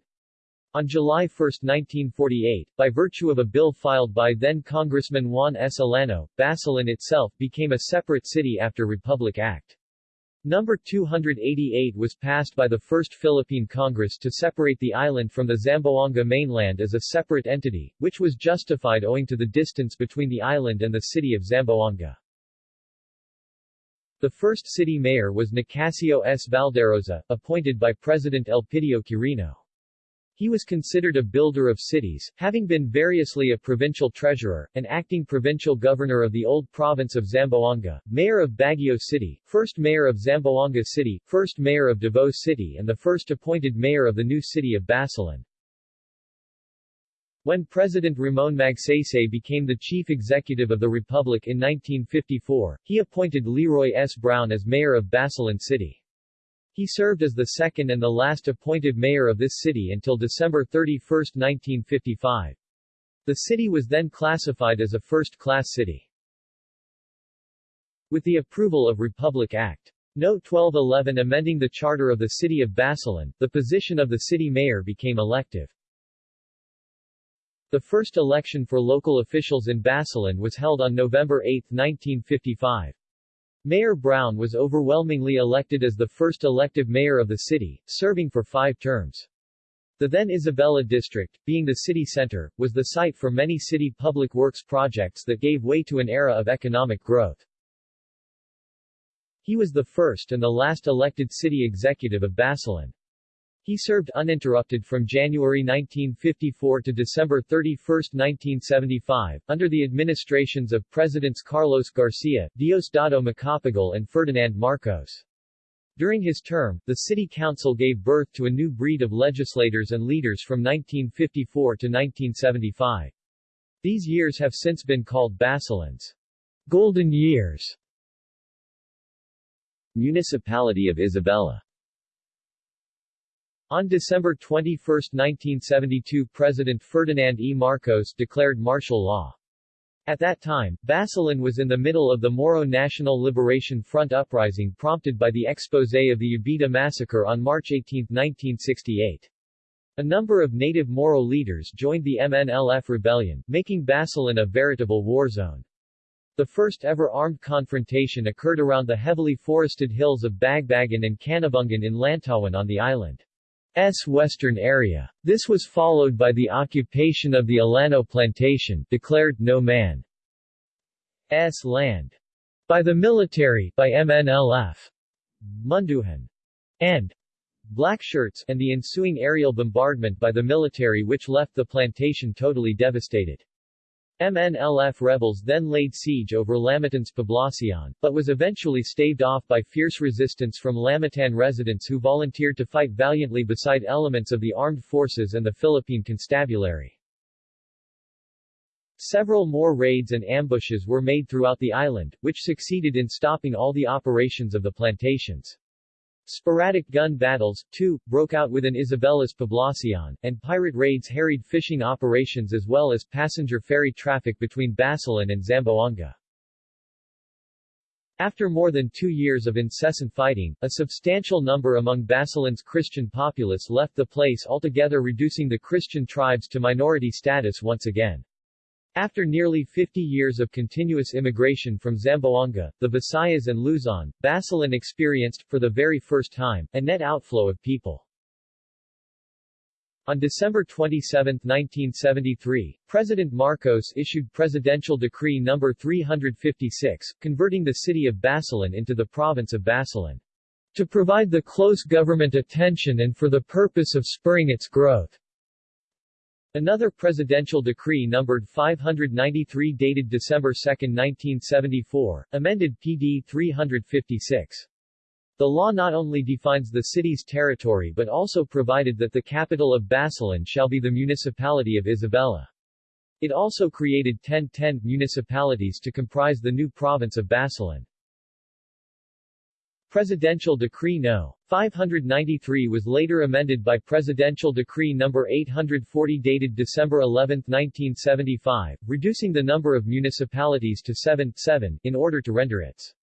On July 1, 1948, by virtue of a bill filed by then-Congressman Juan S. Alano, Basilan itself became a separate city after Republic Act. Number 288 was passed by the First Philippine Congress to separate the island from the Zamboanga mainland as a separate entity, which was justified owing to the distance between the island and the city of Zamboanga. The first city mayor was Nicasio S. Valderosa, appointed by President Elpidio Quirino. He was considered a builder of cities, having been variously a provincial treasurer, an acting provincial governor of the old province of Zamboanga, mayor of Baguio City, first mayor of Zamboanga City, first mayor of Davao City and the first appointed mayor of the new city of Basilan. When President Ramon Magsaysay became the chief executive of the Republic in 1954, he appointed Leroy S. Brown as mayor of Basilan City. He served as the second and the last appointed mayor of this city until December 31, 1955. The city was then classified as a first-class city. With the approval of Republic Act. No. 1211 amending the charter of the city of Basilan, the position of the city mayor became elective. The first election for local officials in Basilan was held on November 8, 1955. Mayor Brown was overwhelmingly elected as the first elective mayor of the city, serving for five terms. The then Isabela district, being the city center, was the site for many city public works projects that gave way to an era of economic growth. He was the first and the last elected city executive of Basilan. He served uninterrupted from January 1954 to December 31, 1975, under the administrations of Presidents Carlos Garcia, Diosdado Macapagal and Ferdinand Marcos. During his term, the city council gave birth to a new breed of legislators and leaders from 1954 to 1975. These years have since been called Basilan's golden years. Municipality of Isabela on December 21, 1972 President Ferdinand E. Marcos declared martial law. At that time, Basilan was in the middle of the Moro National Liberation Front uprising prompted by the exposé of the Jabidah massacre on March 18, 1968. A number of native Moro leaders joined the MNLF rebellion, making Basilan a veritable war zone. The first ever armed confrontation occurred around the heavily forested hills of Bagbagan and Canabungan in Lantawan on the island. S. Western area. This was followed by the occupation of the Alano plantation declared no man. S. Land. By the military by MNLF Munduhan. And. Blackshirts and the ensuing aerial bombardment by the military which left the plantation totally devastated. MNLF rebels then laid siege over Lamitan's Poblacion, but was eventually staved off by fierce resistance from Lamitan residents who volunteered to fight valiantly beside elements of the armed forces and the Philippine Constabulary. Several more raids and ambushes were made throughout the island, which succeeded in stopping all the operations of the plantations. Sporadic gun battles, too, broke out within Isabela's Poblacion, and pirate raids harried fishing operations as well as passenger ferry traffic between Basilan and Zamboanga. After more than two years of incessant fighting, a substantial number among Basilan's Christian populace left the place altogether reducing the Christian tribes to minority status once again. After nearly 50 years of continuous immigration from Zamboanga, the Visayas and Luzon, Basilan experienced, for the very first time, a net outflow of people. On December 27, 1973, President Marcos issued Presidential Decree No. 356, converting the city of Basilan into the province of Basilan. To provide the close government attention and for the purpose of spurring its growth. Another presidential decree numbered 593 dated December 2, 1974, amended PD 356. The law not only defines the city's territory but also provided that the capital of Basilan shall be the municipality of Isabela. It also created 1010 municipalities to comprise the new province of Basilan. Presidential Decree No. 593 was later amended by Presidential Decree No. 840 dated December 11, 1975, reducing the number of municipalities to 7, 7 in order to render its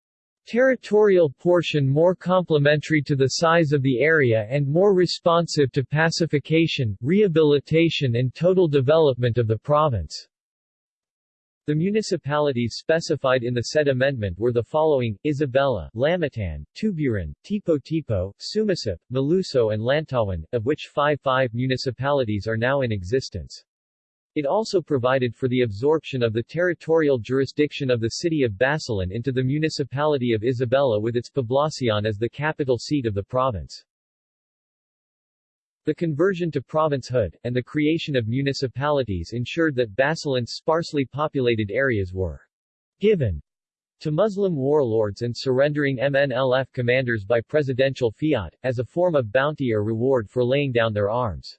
territorial portion more complementary to the size of the area and more responsive to pacification, rehabilitation and total development of the province. The municipalities specified in the said amendment were the following, Isabela, Lamitan, Tuburan, Tipo-Tipo, Sumisip, Maluso and Lantawan, of which five five municipalities are now in existence. It also provided for the absorption of the territorial jurisdiction of the city of Basilan into the municipality of Isabela with its Poblacion as the capital seat of the province. The conversion to provincehood, and the creation of municipalities ensured that Basilan's sparsely populated areas were given to Muslim warlords and surrendering MNLF commanders by presidential fiat, as a form of bounty or reward for laying down their arms.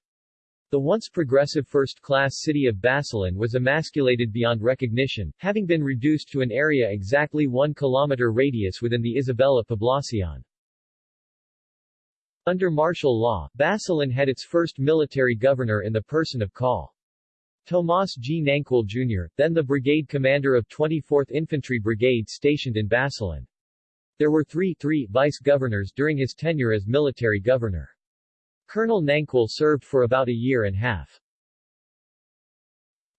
The once progressive first-class city of Basilan was emasculated beyond recognition, having been reduced to an area exactly one kilometer radius within the Isabela Poblacion. Under martial law, Basilan had its first military governor in the person of Col. Tomas G. Nanquil Jr., then the brigade commander of 24th Infantry Brigade stationed in Basilan. There were three, three vice-governors during his tenure as military governor. Colonel Nanquil served for about a year and a half.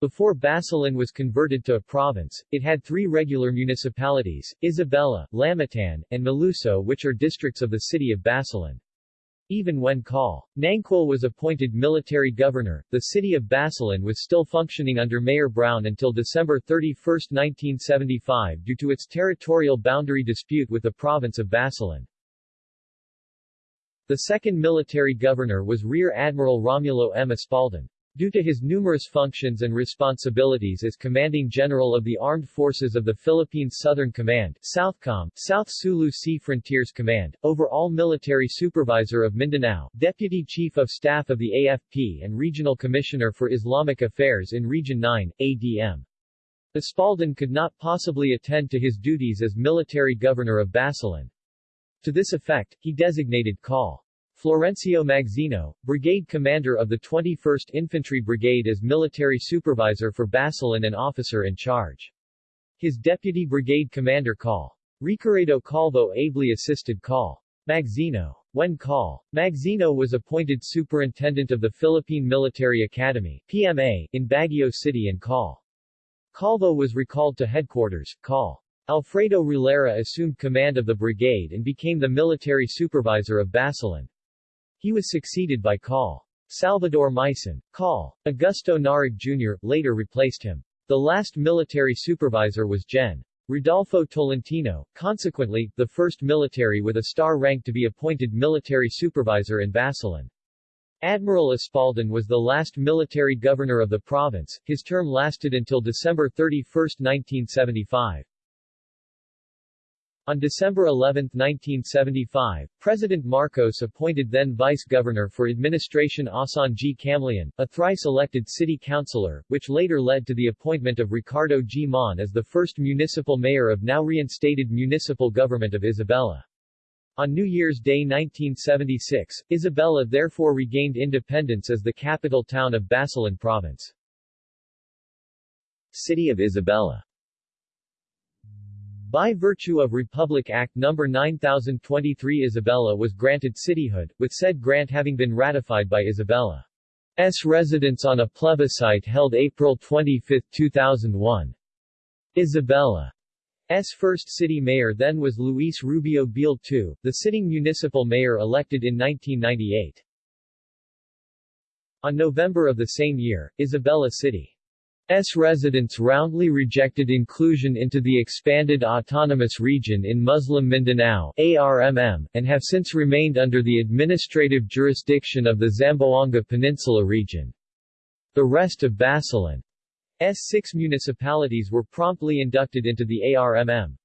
Before Basilan was converted to a province, it had three regular municipalities, Isabela, Lamitan, and Maluso which are districts of the city of Basilan. Even when Col. Nanquil was appointed military governor, the city of Basilan was still functioning under Mayor Brown until December 31, 1975 due to its territorial boundary dispute with the province of Basilan. The second military governor was Rear Admiral Romulo M. Espaldon. Due to his numerous functions and responsibilities as Commanding General of the Armed Forces of the Philippines Southern Command Southcom, South Sulu Sea Frontiers Command, overall military supervisor of Mindanao, Deputy Chief of Staff of the AFP and Regional Commissioner for Islamic Affairs in Region 9, ADM. Espaldon could not possibly attend to his duties as military governor of Basilan. To this effect, he designated Col. Florencio Magsino, brigade commander of the 21st Infantry Brigade as military supervisor for Basilan and officer in charge. His deputy brigade commander Col. Ricaredo Calvo ably assisted Col. Magsino. When Col. Magsino was appointed superintendent of the Philippine Military Academy PMA, in Baguio City and Col. Calvo was recalled to headquarters, Col. Alfredo Rulera assumed command of the brigade and became the military supervisor of Basilan. He was succeeded by Col. Salvador Mison. Col. Augusto Narig Jr. later replaced him. The last military supervisor was Gen. Rodolfo Tolentino, consequently, the first military with a star rank to be appointed military supervisor in Basilan. Admiral Espaldon was the last military governor of the province, his term lasted until December 31, 1975. On December 11, 1975, President Marcos appointed then Vice-Governor for Administration Asan G. Camlian, a thrice-elected city councilor, which later led to the appointment of Ricardo G. Mon as the first municipal mayor of now reinstated municipal government of Isabela. On New Year's Day 1976, Isabela therefore regained independence as the capital town of Basilan Province. City of Isabela by virtue of Republic Act No. 9023 Isabela was granted cityhood, with said grant having been ratified by Isabela's residents on a plebiscite held April 25, 2001. Isabela S. first city mayor then was Luis Rubio Biel II, the sitting municipal mayor elected in 1998. On November of the same year, Isabela City's residents roundly rejected inclusion into the expanded autonomous region in Muslim Mindanao ARMM, and have since remained under the administrative jurisdiction of the Zamboanga Peninsula region. The rest of Basilan S six municipalities were promptly inducted into the ARMM.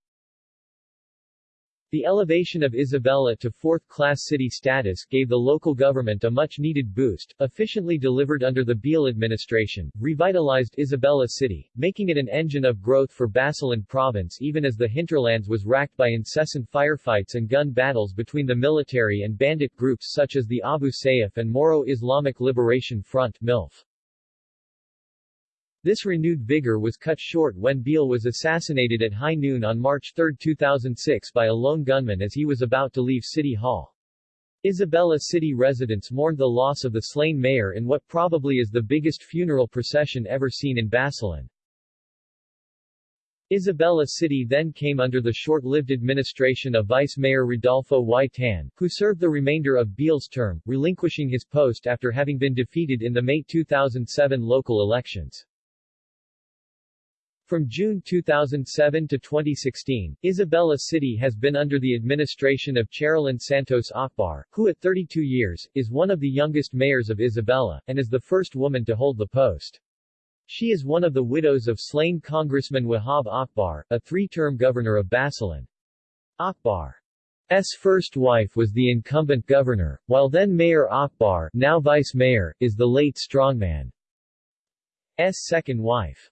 The elevation of Isabela to fourth-class city status gave the local government a much-needed boost, efficiently delivered under the Biel administration, revitalized Isabela City, making it an engine of growth for Basilan province even as the hinterlands was racked by incessant firefights and gun battles between the military and bandit groups such as the Abu Sayyaf and Moro Islamic Liberation Front MILF. This renewed vigor was cut short when Biel was assassinated at high noon on March 3, 2006 by a lone gunman as he was about to leave City Hall. Isabela city residents mourned the loss of the slain mayor in what probably is the biggest funeral procession ever seen in Basilan. Isabela City then came under the short-lived administration of Vice Mayor Rodolfo Y. Tan, who served the remainder of Biel's term, relinquishing his post after having been defeated in the May 2007 local elections. From June 2007 to 2016, Isabela City has been under the administration of Cherilyn Santos Akbar, who at 32 years, is one of the youngest mayors of Isabela, and is the first woman to hold the post. She is one of the widows of slain Congressman Wahab Akbar, a three-term governor of Basilan. Akbar's first wife was the incumbent governor, while then Mayor Akbar, now vice mayor, is the late strongman's second wife.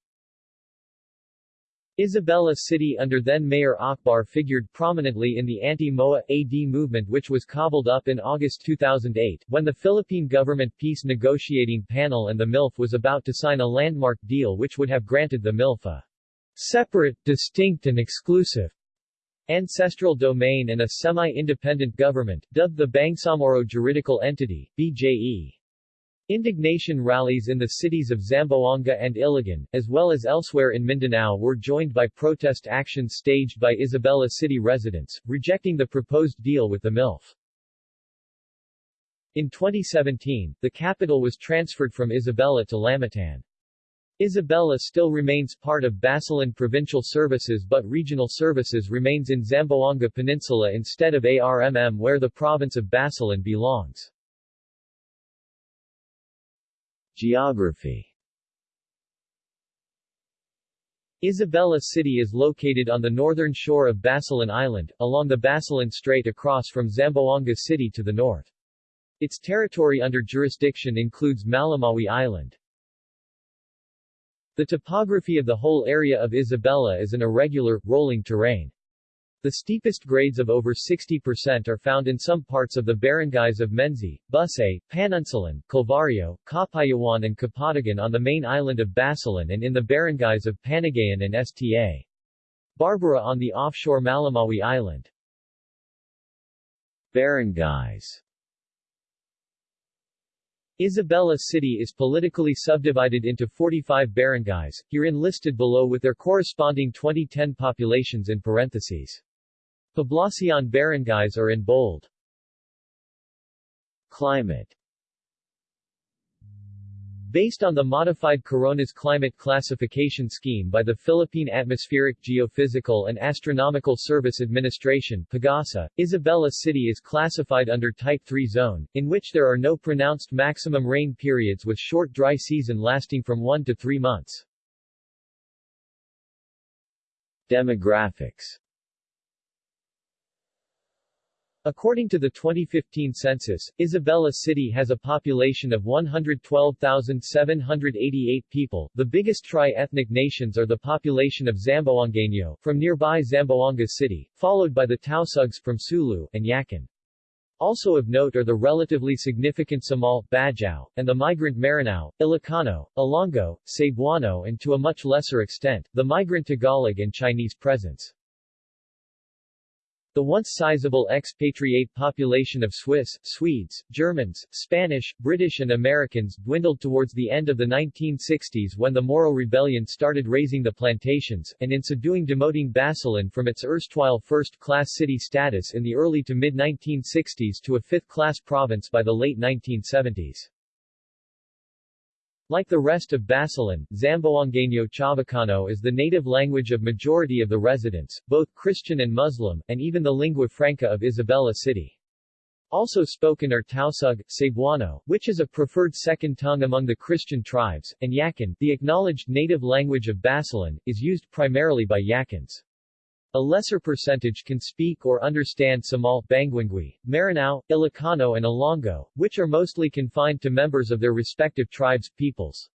Isabela City under then-Mayor Akbar figured prominently in the anti-MOA AD movement which was cobbled up in August 2008, when the Philippine government peace negotiating panel and the MILF was about to sign a landmark deal which would have granted the MILF a separate, distinct and exclusive ancestral domain and a semi-independent government, dubbed the Bangsamoro Juridical Entity, BJE. Indignation rallies in the cities of Zamboanga and Iligan, as well as elsewhere in Mindanao were joined by protest actions staged by Isabela city residents, rejecting the proposed deal with the MILF. In 2017, the capital was transferred from Isabela to Lamitan. Isabela still remains part of Basilan Provincial Services but regional services remains in Zamboanga Peninsula instead of ARMM where the province of Basilan belongs. Geography Isabela City is located on the northern shore of Basilan Island, along the Basilan Strait across from Zamboanga City to the north. Its territory under jurisdiction includes Malamawi Island. The topography of the whole area of Isabela is an irregular, rolling terrain. The steepest grades of over 60% are found in some parts of the barangays of Menzi, Busay, Panunsalan, Calvario, Capayawan and Kapatagan on the main island of Basilan and in the barangays of Panagayan and Sta. Barbara on the offshore Malamawi Island. Barangays Isabela City is politically subdivided into 45 barangays, herein listed below with their corresponding 2010 populations in parentheses. Poblacion barangays are in bold. Climate Based on the modified Coronas climate classification scheme by the Philippine Atmospheric Geophysical and Astronomical Service Administration PAGASA, Isabela City is classified under Type 3 zone, in which there are no pronounced maximum rain periods with short dry season lasting from 1 to 3 months. Demographics According to the 2015 census, Isabela City has a population of 112,788 people. The biggest tri-ethnic nations are the population of Zamboangueño, from nearby Zamboanga City, followed by the Tausugs from Sulu, and Yakan. Also of note are the relatively significant Samal, Bajau, and the migrant Maranao, Ilocano, Ilonggo, Cebuano and to a much lesser extent, the migrant Tagalog and Chinese presence. The once sizable expatriate population of Swiss, Swedes, Germans, Spanish, British and Americans dwindled towards the end of the 1960s when the Moro Rebellion started raising the plantations, and in so doing demoting Basilan from its erstwhile first-class city status in the early to mid-1960s to a fifth-class province by the late 1970s. Like the rest of Basilan, Zamboangueño Chavacano is the native language of majority of the residents, both Christian and Muslim, and even the lingua franca of Isabela City. Also spoken are Tausug, Cebuano, which is a preferred second tongue among the Christian tribes, and Yakan, the acknowledged native language of Basilan, is used primarily by Yakans. A lesser percentage can speak or understand Samal, Banguingui, Maranao, Ilocano and Ilonggo, which are mostly confined to members of their respective tribes, peoples.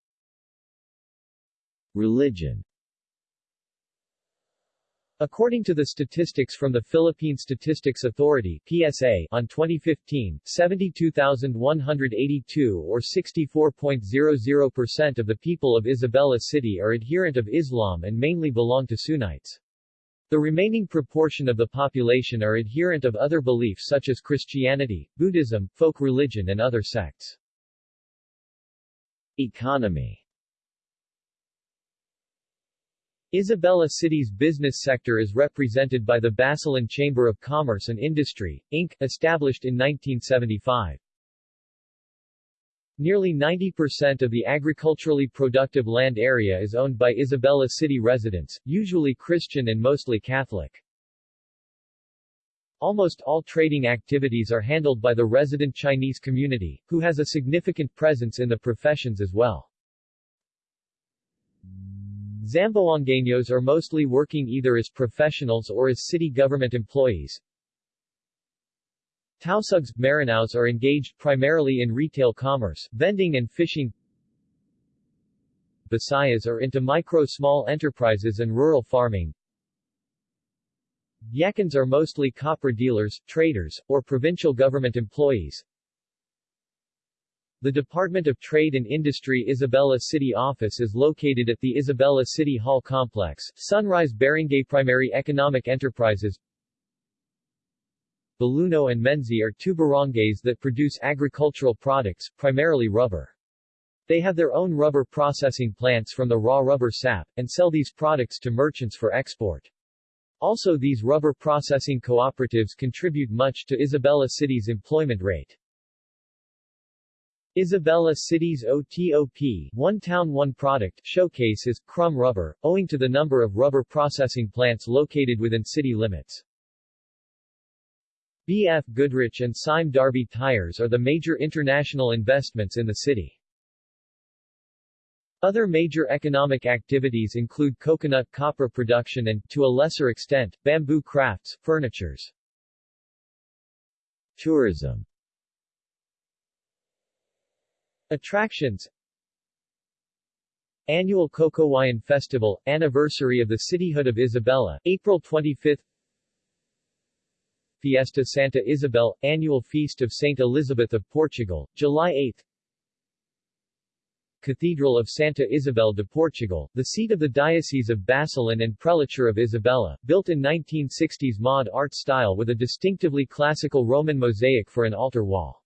Religion According to the statistics from the Philippine Statistics Authority PSA on 2015, 72,182 or 64.00% of the people of Isabela City are adherent of Islam and mainly belong to Sunnites. The remaining proportion of the population are adherent of other beliefs such as Christianity, Buddhism, folk religion and other sects. Economy Isabela City's business sector is represented by the Basilan Chamber of Commerce and Industry, Inc., established in 1975. Nearly 90% of the agriculturally productive land area is owned by Isabela City residents, usually Christian and mostly Catholic. Almost all trading activities are handled by the resident Chinese community, who has a significant presence in the professions as well. Zamboangueños are mostly working either as professionals or as city government employees, Tausugs, Maranaos are engaged primarily in retail commerce, vending and fishing. Bisayas are into micro-small enterprises and rural farming. Yakans are mostly copper dealers, traders, or provincial government employees. The Department of Trade and Industry Isabela City Office is located at the Isabela City Hall Complex, Sunrise Barangay Primary Economic Enterprises Baluno and Menzi are two barangays that produce agricultural products, primarily rubber. They have their own rubber processing plants from the raw rubber sap, and sell these products to merchants for export. Also these rubber processing cooperatives contribute much to Isabela City's employment rate. Isabela City's OTOP One Town One Product showcase is crumb rubber, owing to the number of rubber processing plants located within city limits. BF Goodrich and Sime Darby Tires are the major international investments in the city. Other major economic activities include coconut copra production and, to a lesser extent, bamboo crafts, furnitures. Tourism Attractions Annual Cocowayan Festival, anniversary of the cityhood of Isabela, April 25 Fiesta Santa Isabel, annual feast of Saint Elizabeth of Portugal, July 8 Cathedral of Santa Isabel de Portugal, the seat of the Diocese of Basilan and Prelature of Isabela, built in 1960s mod art style with a distinctively classical Roman mosaic for an altar wall.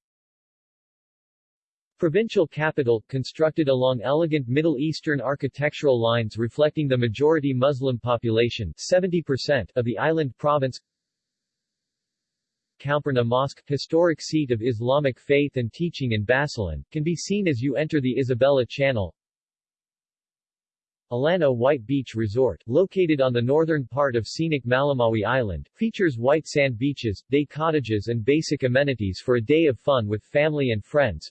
Provincial capital, constructed along elegant Middle Eastern architectural lines reflecting the majority Muslim population 70% of the island province Camperna Mosque, historic seat of Islamic faith and teaching in Basilan, can be seen as you enter the Isabela Channel. Alano White Beach Resort, located on the northern part of scenic Malamawi Island, features white sand beaches, day cottages and basic amenities for a day of fun with family and friends.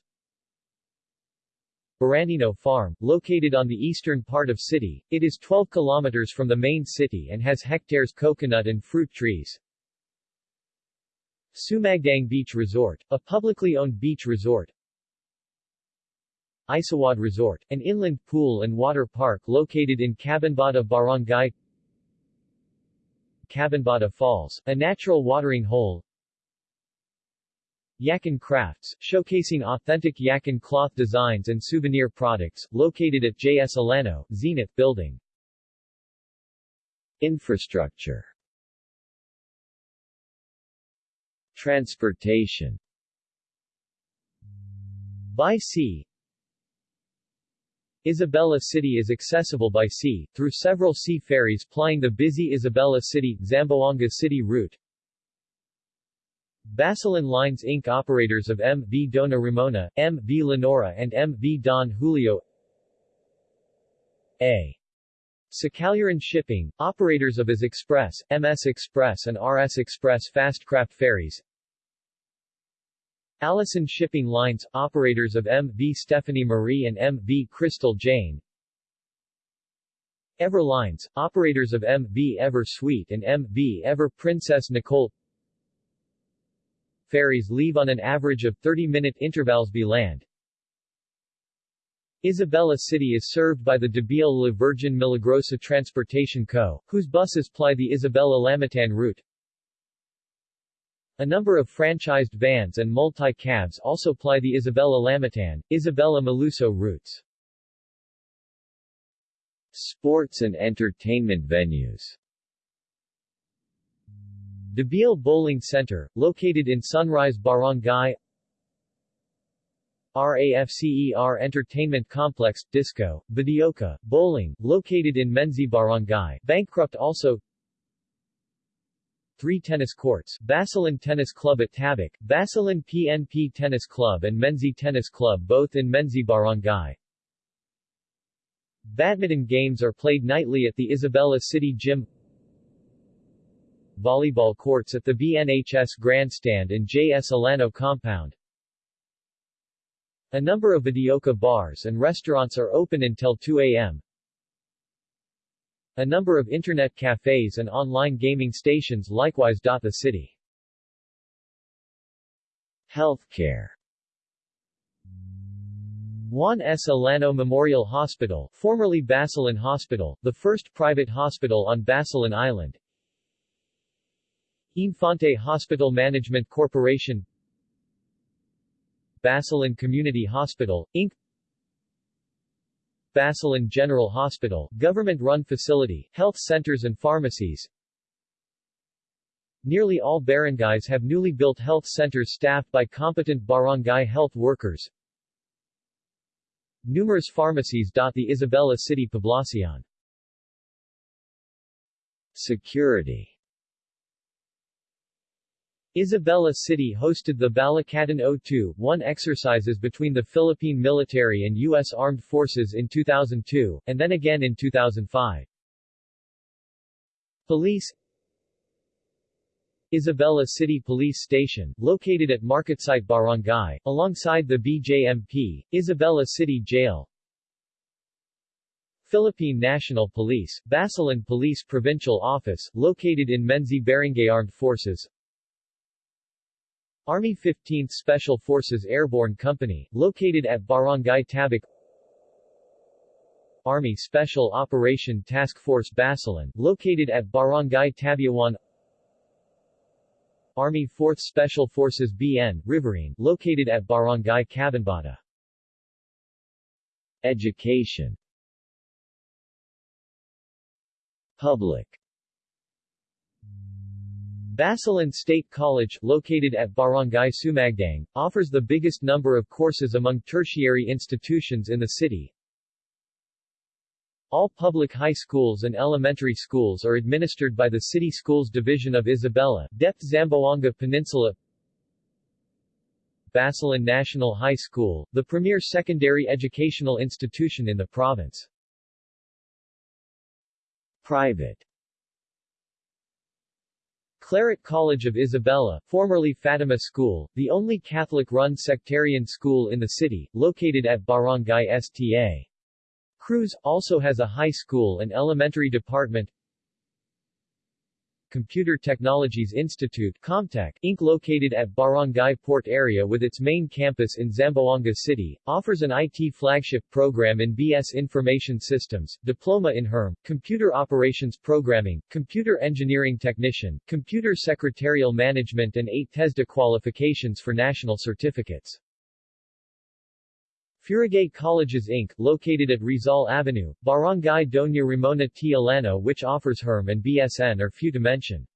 Barandino Farm, located on the eastern part of city, it is 12 kilometers from the main city and has hectares coconut and fruit trees. Sumagdang Beach Resort, a publicly owned beach resort. Isawad Resort, an inland pool and water park located in Cabunbata Barangay Cabunbata Falls, a natural watering hole Yakan Crafts, showcasing authentic Yakan cloth designs and souvenir products, located at J.S. Alano, Zenith Building. Infrastructure Transportation By sea Isabela City is accessible by sea, through several sea ferries plying the busy Isabela City-Zamboanga City route. Basilan Lines Inc. operators of M.V. Dona Ramona, M.V. Lenora and M.V. Don Julio A. Sakaluran Shipping, operators of IS Express, MS Express and RS Express Fastcraft ferries Aleson Shipping Lines, operators of M.V. Stephanie Marie and M.V. Crystal Jane Ever Lines, operators of M.V. Ever Sweet and M.V. Ever Princess Nicole Ferries leave on an average of 30-minute intervals by land. Isabela City is served by the Debil La Virgin Milagrosa Transportation Co., whose buses ply the Isabela-Lamitan route. A number of franchised vans and multi-cabs also ply the Isabela-Lamitan, Isabela-Maluso routes. Sports and entertainment venues. Debil Bowling Center, located in Sunrise Barangay. RAFCER Entertainment Complex, Disco, Videoka, Bowling, located in Menzi Barangay, bankrupt also three tennis courts, Basilan Tennis Club at Tabak, Basilan PNP Tennis Club and Menzi Tennis Club both in Menzi Barangay. Badminton games are played nightly at the Isabela City Gym Volleyball courts at the BNHS Grandstand and J.S. Alano compound. A number of videoka bars and restaurants are open until 2 a.m. A number of internet cafes and online gaming stations likewise dot the city. Healthcare Juan S. Alano Memorial Hospital, formerly Basilan Hospital, the first private hospital on Basilan Island. Infante Hospital Management Corporation Basilan Community Hospital, Inc. Basilan General Hospital, government-run facility, health centers and pharmacies. Nearly all barangays have newly built health centers staffed by competent barangay health workers. Numerous pharmacies dot the Isabela City Poblacion. Security Isabela City hosted the Balikatan 02-1 exercises between the Philippine military and U.S. Armed Forces in 2002, and then again in 2005. Police Isabela City Police Station, located at Marketsite Barangay, alongside the BJMP, Isabela City Jail Philippine National Police, Basilan Police Provincial Office, located in Menzi Barangay Armed Forces Army 15th Special Forces Airborne Company, located at Barangay Tabak. Army Special Operation Task Force Basilan, located at Barangay Tabiawan. Army 4th Special Forces BN, Riverine, located at Barangay Cabunbata. Education. Public Basilan State College, located at Barangay Sumagdang, offers the biggest number of courses among tertiary institutions in the city. All public high schools and elementary schools are administered by the City Schools Division of Isabela, DepEd Zamboanga Peninsula Basilan National High School, the premier secondary educational institution in the province. Private Claret College of Isabela, formerly Fatima School, the only Catholic-run sectarian school in the city, located at Barangay Sta. Cruz, also has a high school and elementary department. Computer Technologies Institute Comtech, Inc. located at Barangay Port area with its main campus in Zamboanga City, offers an IT flagship program in BS Information Systems, Diploma in HERM, Computer Operations Programming, Computer Engineering Technician, Computer Secretarial Management and 8 TESDA qualifications for national certificates. Furigay Colleges Inc., located at Rizal Avenue, Barangay Doña Ramona T. Alano which offers HERM and BSN are few to mention.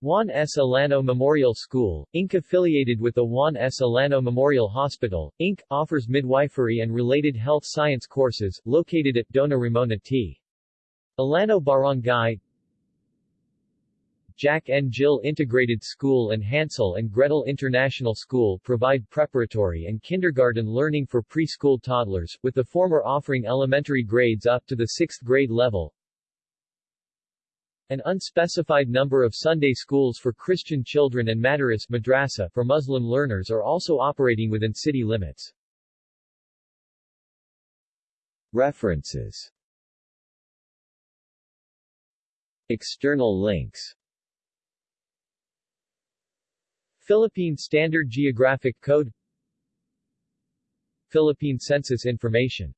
Juan S. Alano Memorial School, Inc. affiliated with the Juan S. Alano Memorial Hospital, Inc., offers midwifery and related health science courses, located at Dona Ramona T. Alano Barangay Jack and Jill Integrated School and Hansel and Gretel International School provide preparatory and kindergarten learning for preschool toddlers, with the former offering elementary grades up to the sixth grade level. An unspecified number of Sunday schools for Christian children and madaris madrasa for Muslim learners are also operating within city limits. References External links Philippine Standard Geographic Code Philippine Census Information